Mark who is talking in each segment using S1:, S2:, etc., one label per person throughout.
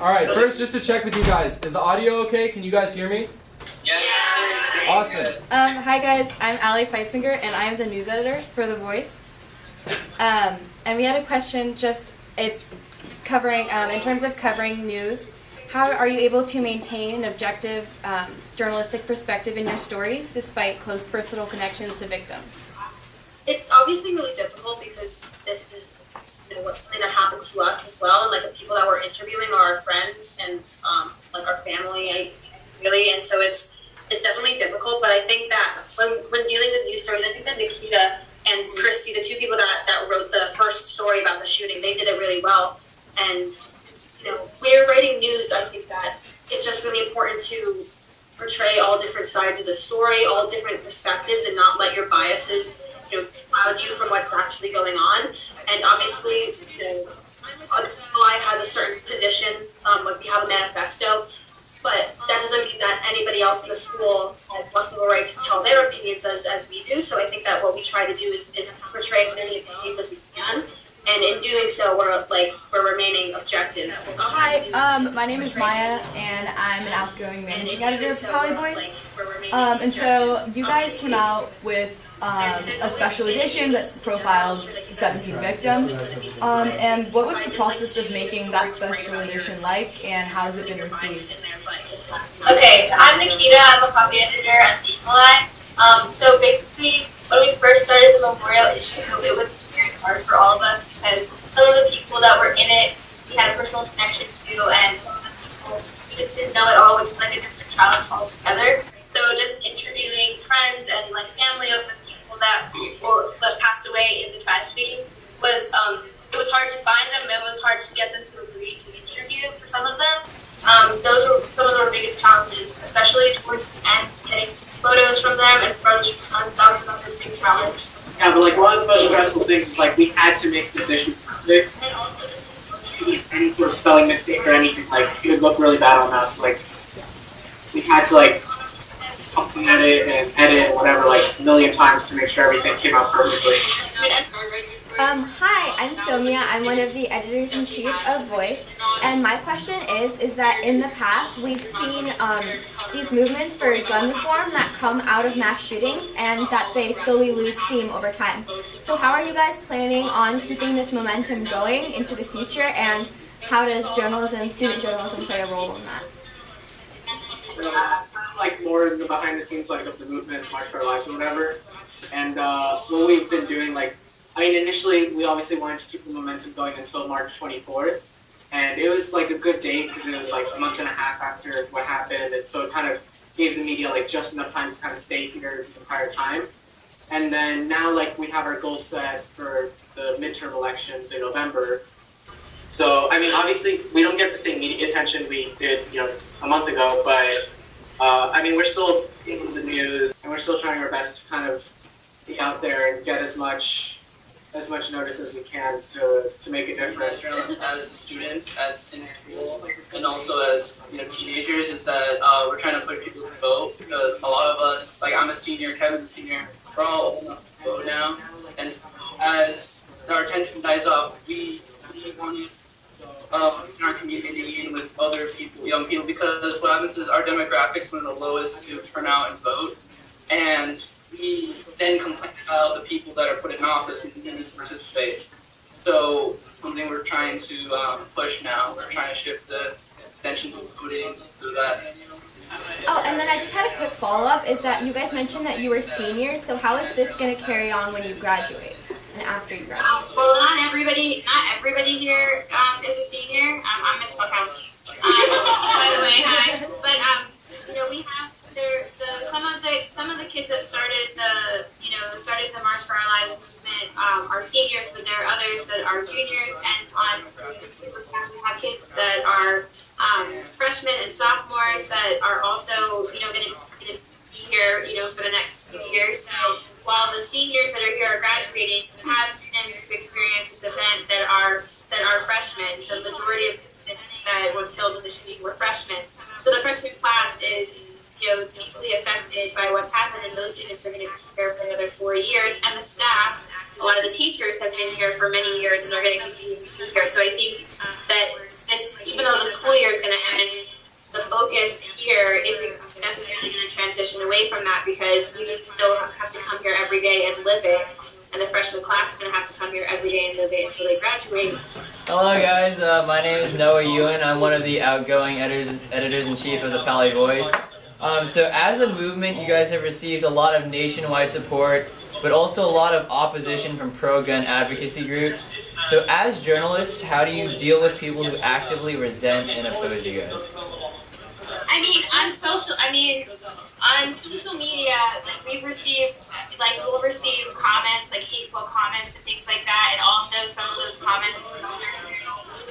S1: All right, first, just to check with you guys, is the audio okay? Can you guys hear me?
S2: Yeah.
S1: Awesome.
S3: Um, hi guys, I'm Allie Feitzinger and I'm the news editor for The Voice. Um, and we had a question just, it's covering, um, in terms of covering news, how are you able to maintain an objective um, journalistic perspective in your stories despite close personal connections to victims?
S4: It's obviously really difficult because this is you know, something that happened to us as well, and like the people that we're interviewing are our friends and um, like our family, really, and so it's it's definitely difficult. But I think that when when dealing with news stories, I think that Nikita and Christy, the two people that that wrote the first story about the shooting, they did it really well, and you know, we're writing news, I think that it's just really important to portray all different sides of the story, all different perspectives, and not let your biases, you know, cloud you from what's actually going on. And obviously, you know, has a certain position, um, like we have a manifesto, but that doesn't mean that anybody else in the school has less of a right to tell their opinions as, as we do. So I think that what we try to do is, is portray as many opinions as we can and in doing so, we're like we're remaining objective.
S5: Hi, um, my name is Maya, and I'm an outgoing managing editor of Paly Voice. Um, and so you guys came out with um, a special edition that profiled 17 victims. Um, and what was the process of making that special edition like, and how has it been received?
S4: Okay, I'm Nikita. I'm a copy editor at the Eagle Eye. Um, so basically, when we first started the memorial issue, it was very hard for all of us because some of the people that were in it we had a personal connection to, and some of the people we just didn't know at all, which is like a different challenge altogether. So just interviewing friends and like family of the people that or that passed away in the tragedy was um, it was hard to find them. It was hard to get them to agree to interview for some of them. Um, those were some of our biggest challenges, especially towards the end, getting photos from them and photos from us. That was another big challenge.
S2: Yeah, but like one of the most stressful things is like we had to make decisions perfect.
S4: And also,
S2: Any sort of spelling mistake or anything, like it would look really bad on us. Like we had to like edit and edit and whatever like a million times to make sure everything came out perfectly.
S3: Um, hi, I'm Sonia. I'm one of the editors-in-chief of Voice. And my question is, is that in the past, we've seen um, these movements for gun reform that come out of mass shootings and that they slowly lose steam over time. So how are you guys planning on keeping this momentum going into the future and how does journalism, student journalism play a role in that?
S2: Of like more in the behind the scenes like of the movement, March for Our Lives or whatever. And uh, what we've been doing, like, I mean, initially we obviously wanted to keep the momentum going until March 24th, and it was like a good date because it was like a month and a half after what happened, and so it kind of gave the media like just enough time to kind of stay here the entire time. And then now, like, we have our goal set for the midterm elections in November. So, I mean, obviously, we don't get the same media attention we did, you know, a month ago, but uh, I mean, we're still in the news, and we're still trying our best to kind of be out there and get as much as much notice as we can to, to make a difference.
S6: as students, as in school, and also as you know teenagers, is that uh, we're trying to push people to vote because a lot of us, like I'm a senior, Kevin's a senior, we're all old enough to vote now, and as our attention dies off, we we want to um, in our community and with other people, young people, because what happens is our demographics are the lowest to turn out and vote, and we then complain about the people that are put in office who didn't to participate. So something we're trying to um, push now. We're trying to shift the attention to voting so that.
S3: Oh, and then I just had a quick follow-up, is that you guys mentioned that you were seniors, so how is this going to carry on when you graduate and after you graduate?
S4: Um, well, not everybody, not everybody here um, is a senior. Um, I'm Miss Bukowski, um, by the way. Hi, but um, you know, we have there the some of the some of the kids that started the you know started the March for Our Lives movement um, are seniors, but there are others that are juniors, and on we have kids that are um, freshmen and sophomores that are also you know going to be here you know for the next few years. So while the seniors that are here are graduating, we have students who experience this event that are that are freshmen. The majority of the students that were killed in the shooting were freshmen. So the freshman class is you know, deeply affected by what's happened, and those students are going to be here for another four years, and the staff a lot of the teachers have been here for many years and are going to continue to be here. So I think that this, even though the school year is going to end, the focus here isn't necessarily going to transition away from that because we still have to come here every day and live it. And the freshman class is going to have to come here every day and live it until they graduate.
S7: Hello guys, uh, my name is Noah Ewan. I'm one of the outgoing editors, editors in chief of the Paly Voice. Um, so as a movement, you guys have received a lot of nationwide support, but also a lot of opposition from pro-gun advocacy groups. So as journalists, how do you deal with people who actively resent and oppose you guys?
S4: I mean, on social, I mean, on social media, like we've received, like we'll receive comments, like hateful comments and things like that, and also some of those comments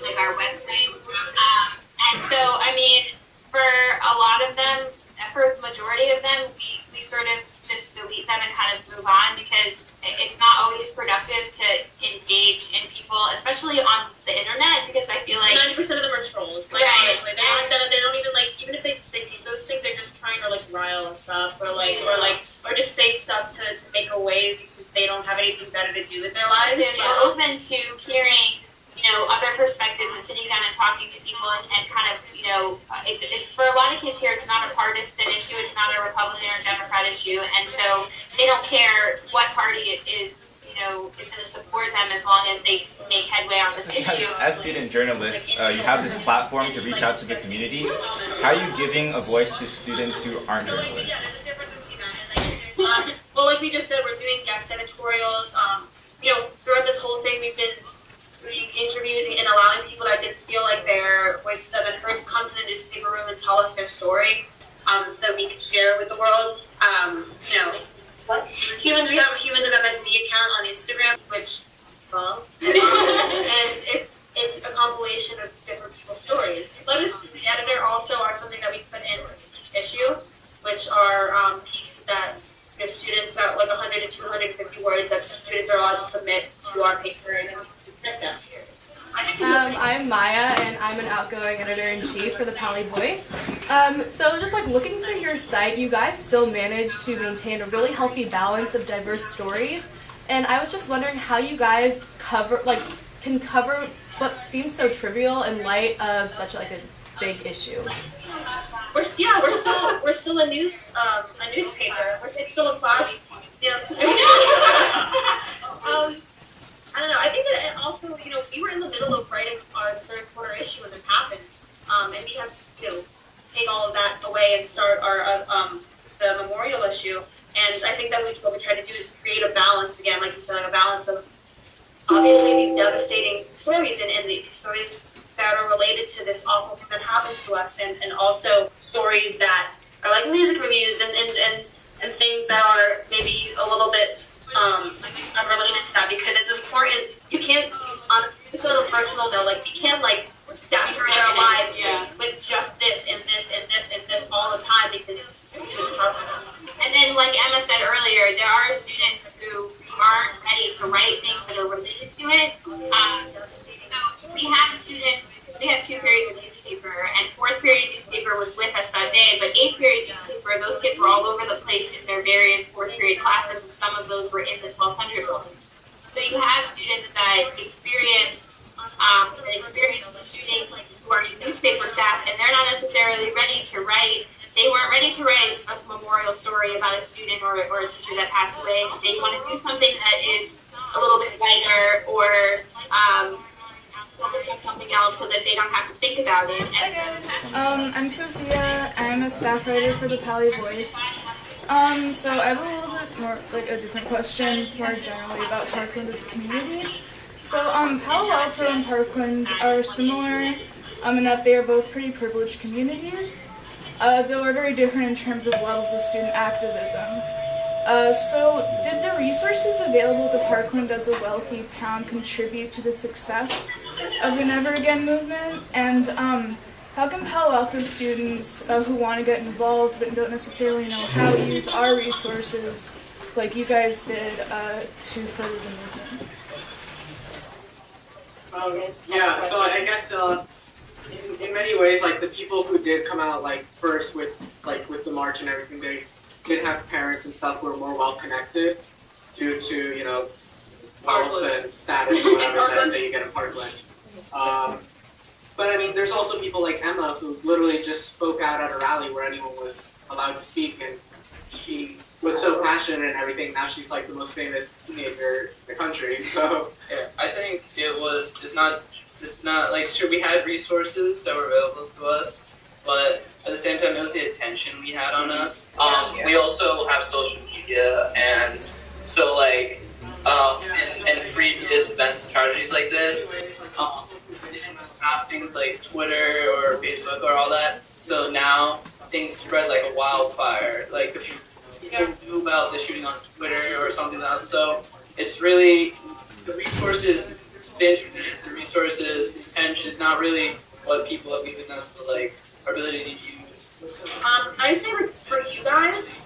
S4: like our website. Um, and so, I mean, for a lot of them, for the majority of them, we, we sort of just delete them and kind of move on because it's not always productive to engage in people, especially on the internet, because I feel like
S8: ninety percent of them are trolls. Like
S4: Right.
S8: honestly, they don't, they, they don't even like even if they, they those things, they're just trying to like rile us up or like or like or just say stuff to, to make a wave because they don't have anything better to do with their lives.
S4: and we're open to hearing, know, other perspectives and sitting down and talking to people and, and kind of, you know, uh, it's, it's for a lot of kids here, it's not a partisan issue, it's not a Republican or Democrat issue, and so they don't care what party it is, you know, is going to support them as long as they make headway on this issue.
S9: As, as student journalists, uh, you have this platform to reach out to the community. How are you giving a voice to students who aren't journalists?
S8: Um, well, like we just said, we're doing guest editorials. Um, you know, throughout this whole thing, we've been doing interviews and allowing people that didn't feel like their voices have been heard to come to the newspaper room and tell us their story, um, so we could share it with the world. Um, you know, what humans? We have a humans of MSD account on Instagram, which wrong, and it's it's a compilation of different people's stories. Let us, the editor, also are something that we put in issue, which are um, pieces that you know, students at like 100 to 250 words that students are allowed to submit to our paper and then we print them.
S5: Um, I'm Maya, and I'm an outgoing for the Paly Voice. Um, so just like looking through your site, you guys still manage to maintain a really healthy balance of diverse stories. And I was just wondering how you guys cover, like, can cover what seems so trivial in light of such like a big issue.
S8: We're yeah, we're still we're still a news um, a newspaper. We're it's still a class. Yeah. um, I don't know. I think that also you know we were in the middle of writing our third quarter issue when this happened, um, and we have to you know take all of that away and start our uh, um, the memorial issue. And I think that we, what we try to do is create a balance again, like you said, like a balance of obviously these devastating stories and, and the stories that are related to this awful thing that happened to us and, and also stories that are like music reviews and, and, and, and things that are maybe a little bit um, unrelated to that because it's important. You can't, on a personal note, like you can't like lives
S4: Yeah.
S8: with just this and this and this and this all the time because.
S4: And then, like Emma said earlier, there are students who aren't ready to write things that are related to it. Um, so we have students, because we have two periods of newspaper, and fourth period newspaper was with us that day, but eighth period newspaper, those kids were all over the place in their various fourth period classes, and some of those were in the 1200 building. So you have students that experienced um, the experience of shooting who are newspaper staff, and they're not necessarily ready to write. They weren't ready to write a memorial story about a student or, or a teacher that passed away. They want to do something that is a little bit lighter or um, focus on something else so that they don't have to think about it. Hi guys,
S10: Um, I'm Sophia. I'm a staff writer for the Paly Voice. Um, so I have a little bit more, like a different question. It's more generally about Parkland as a community. So, um, Palo Alto and Parkland are similar, um, in that they are both pretty privileged communities, uh, though are very different in terms of levels of student activism. Uh, so, did the resources available to Parkland as a wealthy town contribute to the success of the Never Again movement? And um, how can Palo Alto students uh, who want to get involved but don't necessarily know how to use our resources, like you guys did, uh, to further the movement?
S2: Um, yeah, so I guess uh, many ways, like the people who did come out like first with like with the march and everything, they did have parents and stuff who were more well connected due to you know wealth and status or whatever that, that you get in Parkland. Um, but I mean, there's also people like Emma who literally just spoke out at a rally where anyone was allowed to speak, and she was so passionate and everything. Now she's like the most famous teenager in the country. So
S6: Yeah, I think it was. It's not. It's not like sure we had resources that were available to us, but at the same time it was the attention we had on us. Um, we also have social media, and so like, um, and, and previous events, tragedies like this, um, we didn't have things like Twitter or Facebook or all that. So now things spread like a wildfire. Like the people knew about the shooting on Twitter or something else. So it's really the resources, the internet, the resources, the attention is not really what people have given us, but like our ability to use.
S8: Um, I'd say for you guys,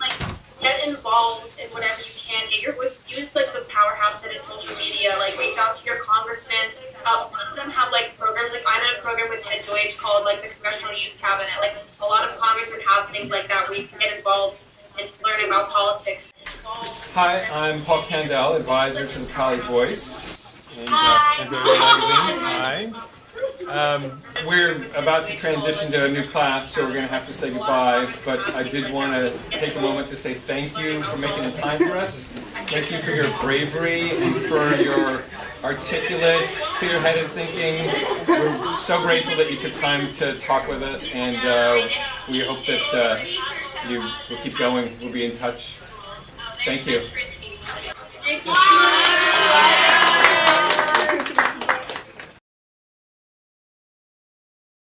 S8: like get involved in whatever you can. Get your voice. Use like the powerhouse that is social media. Like reach out to your congressman. Uh, a lot of them have like programs. Like I'm in a program with Ted Deutch called like the Congressional Youth Cabinet. Like a lot of congressmen have things like that where you can get involved and learn about politics.
S11: Hi, I'm Paul Kandell, advisor to the Paly Voice
S8: Hi.
S11: Um, we're about to transition to a new class, so we're going to have to say goodbye. But I did want to take a moment to say thank you for making the time for us. Thank you for your bravery and for your articulate, clear-headed thinking. We're so grateful that you took time to talk with us, and uh, we hope that uh, you will keep going. We'll be in touch. Thank you.